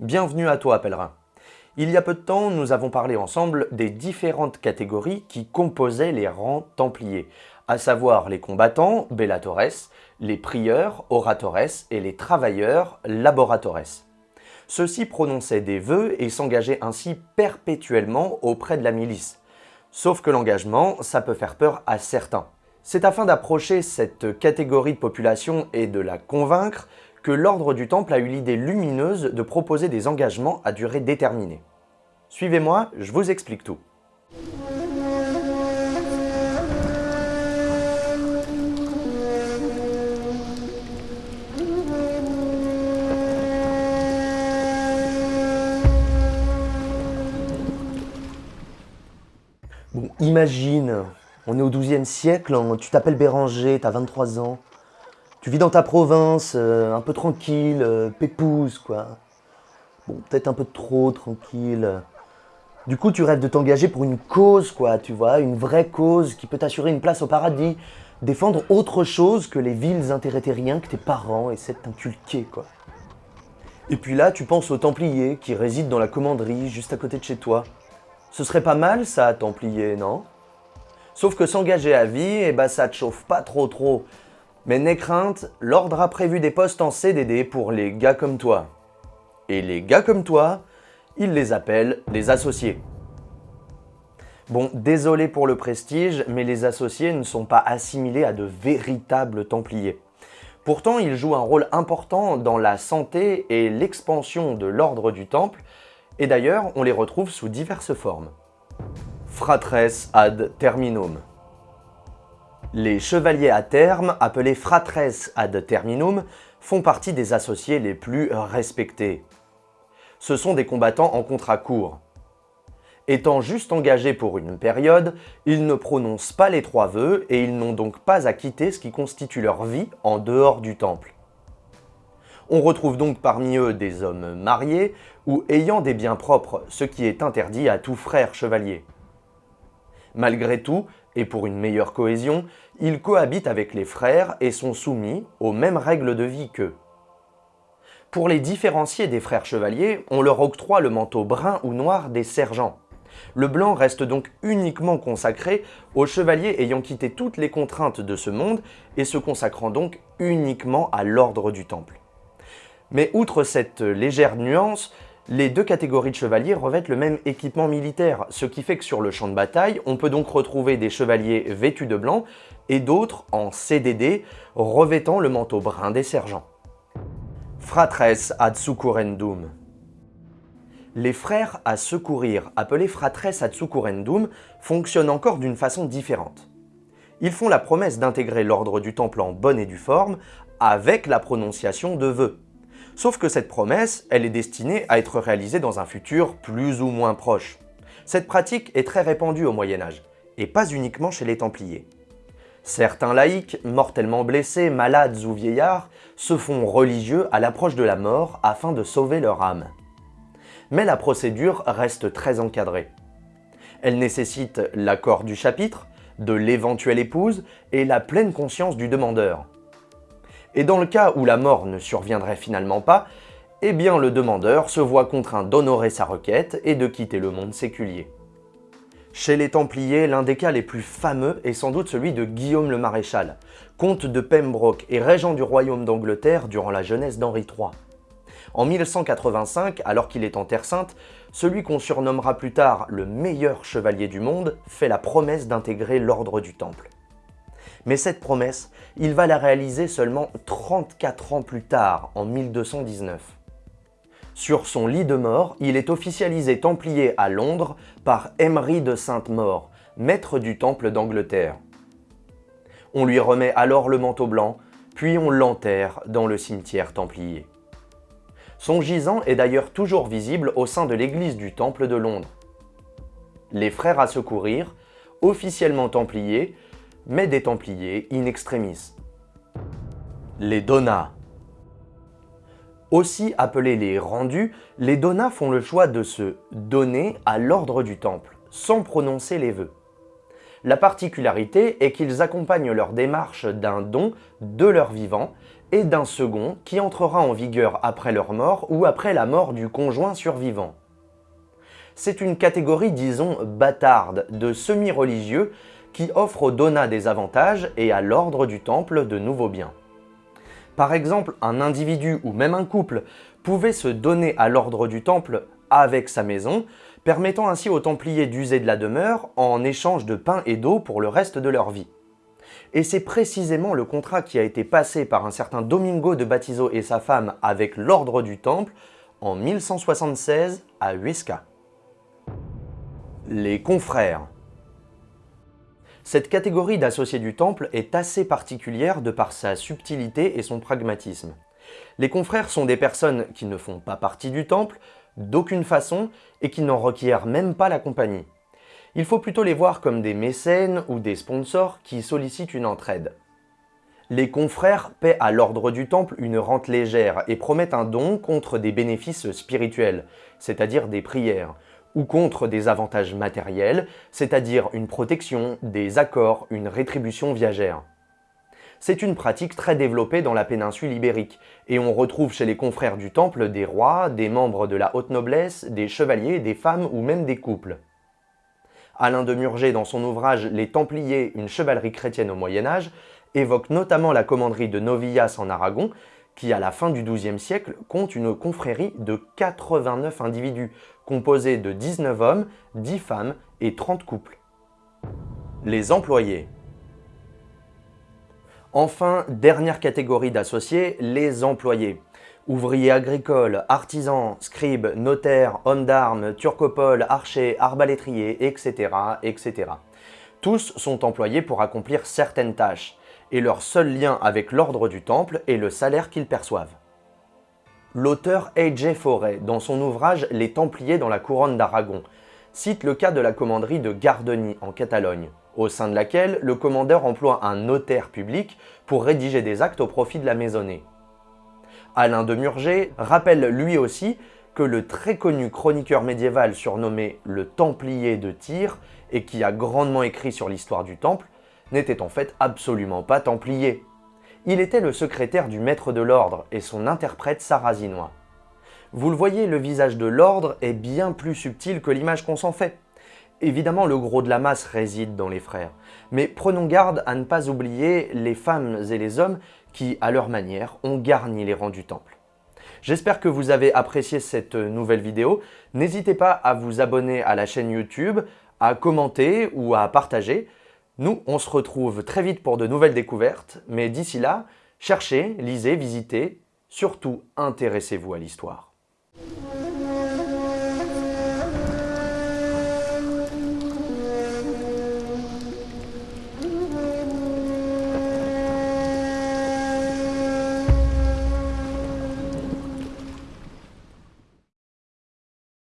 Bienvenue à toi, pèlerin. Il y a peu de temps, nous avons parlé ensemble des différentes catégories qui composaient les rangs templiers, à savoir les combattants, bellatores, les prieurs, oratores, et les travailleurs, laboratores. Ceux-ci prononçaient des vœux et s'engageaient ainsi perpétuellement auprès de la milice. Sauf que l'engagement, ça peut faire peur à certains. C'est afin d'approcher cette catégorie de population et de la convaincre que l'ordre du Temple a eu l'idée lumineuse de proposer des engagements à durée déterminée. Suivez-moi, je vous explique tout. Bon, imagine, on est au XIIe siècle, hein, tu t'appelles Béranger, t'as 23 ans, tu vis dans ta province, euh, un peu tranquille, euh, pépouse, quoi. Bon, peut-être un peu trop tranquille. Du coup, tu rêves de t'engager pour une cause, quoi, tu vois, une vraie cause qui peut t'assurer une place au paradis, défendre autre chose que les vils intérêts terriens que tes parents essaient de t'inculquer, quoi. Et puis là, tu penses aux Templiers qui résident dans la commanderie juste à côté de chez toi. Ce serait pas mal ça, Templier, non? Sauf que s'engager à vie, eh ben, ça te chauffe pas trop trop. Mais n'aie crainte, l'ordre a prévu des postes en CDD pour les gars comme toi. Et les gars comme toi, il les appelle les associés. Bon, désolé pour le prestige, mais les associés ne sont pas assimilés à de véritables templiers. Pourtant, ils jouent un rôle important dans la santé et l'expansion de l'ordre du temple, et d'ailleurs, on les retrouve sous diverses formes. Fratres ad terminum. Les chevaliers à terme, appelés fratres ad terminum, font partie des associés les plus respectés. Ce sont des combattants en contrat court. Étant juste engagés pour une période, ils ne prononcent pas les trois vœux et ils n'ont donc pas à quitter ce qui constitue leur vie en dehors du temple. On retrouve donc parmi eux des hommes mariés ou ayant des biens propres, ce qui est interdit à tout frère chevalier. Malgré tout, et pour une meilleure cohésion, ils cohabitent avec les frères et sont soumis aux mêmes règles de vie qu'eux. Pour les différencier des frères chevaliers, on leur octroie le manteau brun ou noir des sergents. Le blanc reste donc uniquement consacré aux chevaliers ayant quitté toutes les contraintes de ce monde et se consacrant donc uniquement à l'ordre du temple. Mais outre cette légère nuance, les deux catégories de chevaliers revêtent le même équipement militaire, ce qui fait que sur le champ de bataille, on peut donc retrouver des chevaliers vêtus de blanc et d'autres en CDD, revêtant le manteau brun des sergents. Fratres ad Les frères à secourir, appelés fratres ad fonctionnent encore d'une façon différente. Ils font la promesse d'intégrer l'ordre du temple en bonne et due forme avec la prononciation de vœux. Sauf que cette promesse, elle est destinée à être réalisée dans un futur plus ou moins proche. Cette pratique est très répandue au Moyen-Âge, et pas uniquement chez les Templiers. Certains laïcs, mortellement blessés, malades ou vieillards, se font religieux à l'approche de la mort afin de sauver leur âme. Mais la procédure reste très encadrée. Elle nécessite l'accord du chapitre, de l'éventuelle épouse et la pleine conscience du demandeur. Et dans le cas où la mort ne surviendrait finalement pas, eh bien le demandeur se voit contraint d'honorer sa requête et de quitter le monde séculier. Chez les Templiers, l'un des cas les plus fameux est sans doute celui de Guillaume le Maréchal, comte de Pembroke et régent du royaume d'Angleterre durant la jeunesse d'Henri III. En 1185, alors qu'il est en Terre Sainte, celui qu'on surnommera plus tard le meilleur chevalier du monde fait la promesse d'intégrer l'ordre du Temple. Mais cette promesse, il va la réaliser seulement 34 ans plus tard, en 1219. Sur son lit de mort, il est officialisé templier à Londres par Emery de Sainte-Maure, maître du temple d'Angleterre. On lui remet alors le manteau blanc, puis on l'enterre dans le cimetière templier. Son gisant est d'ailleurs toujours visible au sein de l'église du temple de Londres. Les frères à secourir, officiellement templiers, mais des Templiers in extremis. Les Donats Aussi appelés les rendus, les Donats font le choix de se donner à l'ordre du Temple, sans prononcer les vœux. La particularité est qu'ils accompagnent leur démarche d'un don de leur vivant et d'un second qui entrera en vigueur après leur mort ou après la mort du conjoint survivant. C'est une catégorie, disons, bâtarde de semi-religieux qui offre aux donats des avantages et à l'ordre du temple de nouveaux biens. Par exemple, un individu ou même un couple pouvait se donner à l'ordre du temple avec sa maison, permettant ainsi aux Templiers d'user de la demeure en échange de pain et d'eau pour le reste de leur vie. Et c'est précisément le contrat qui a été passé par un certain Domingo de Batizo et sa femme avec l'ordre du Temple en 1176 à Huesca. Les confrères Cette catégorie d'associés du Temple est assez particulière de par sa subtilité et son pragmatisme. Les confrères sont des personnes qui ne font pas partie du Temple, d'aucune façon, et qui n'en requièrent même pas la compagnie il faut plutôt les voir comme des mécènes ou des sponsors qui sollicitent une entraide. Les confrères paient à l'ordre du temple une rente légère et promettent un don contre des bénéfices spirituels, c'est-à-dire des prières, ou contre des avantages matériels, c'est-à-dire une protection, des accords, une rétribution viagère. C'est une pratique très développée dans la péninsule ibérique, et on retrouve chez les confrères du temple des rois, des membres de la haute noblesse, des chevaliers, des femmes ou même des couples. Alain de Murger, dans son ouvrage Les Templiers, une chevalerie chrétienne au Moyen-Âge, évoque notamment la commanderie de Novillas en Aragon, qui à la fin du XIIe siècle compte une confrérie de 89 individus, composés de 19 hommes, 10 femmes et 30 couples. Les employés Enfin, dernière catégorie d'associés, les employés. Ouvriers agricoles, artisans, scribes, notaires, hommes d'armes, turcopoles, archers, arbalétriers, etc., etc. Tous sont employés pour accomplir certaines tâches, et leur seul lien avec l'ordre du temple est le salaire qu'ils perçoivent. L'auteur A.J. Forêt, dans son ouvrage Les Templiers dans la couronne d'Aragon, cite le cas de la commanderie de Gardeny en Catalogne, au sein de laquelle le commandeur emploie un notaire public pour rédiger des actes au profit de la maisonnée. Alain de Murger rappelle lui aussi que le très connu chroniqueur médiéval surnommé le Templier de Tyr et qui a grandement écrit sur l'histoire du Temple, n'était en fait absolument pas Templier. Il était le secrétaire du maître de l'ordre et son interprète sarrasinois. Vous le voyez, le visage de l'ordre est bien plus subtil que l'image qu'on s'en fait. Évidemment, le gros de la masse réside dans les frères, mais prenons garde à ne pas oublier les femmes et les hommes qui, à leur manière, ont garni les rangs du temple. J'espère que vous avez apprécié cette nouvelle vidéo. N'hésitez pas à vous abonner à la chaîne YouTube, à commenter ou à partager. Nous, on se retrouve très vite pour de nouvelles découvertes, mais d'ici là, cherchez, lisez, visitez, surtout intéressez-vous à l'histoire.